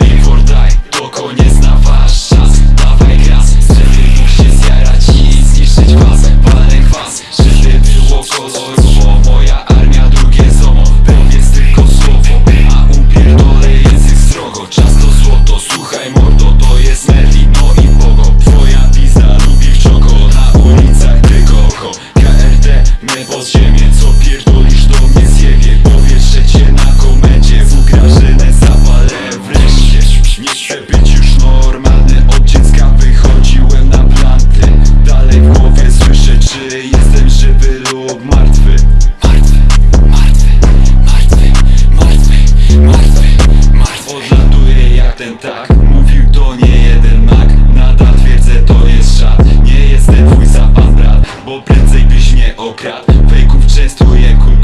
Live or die, to koniec na wasz czas Dawaj gaz, wtedy mógł się zjarać i zniszczyć was Walę was, żeby było koło zło Moja armia drugie ZOMO, powiedz tylko słowo A upierdolę język strogo, czas to złoto Słuchaj mordo, to jest Merlin, no i Bogo Twoja pizda lubi w czoko, na ulicach tylko oko. KRT, mnie podziemia lub martwy. Martwy, martwy, martwy, martwy, martwy, martwy. Odlatuje jak ten tak, mówił to nie jeden mak. Nadal twierdzę to jest szat, nie jestem twój zapas brat Bo prędzej byś mnie okradł, fejków częstuję kur...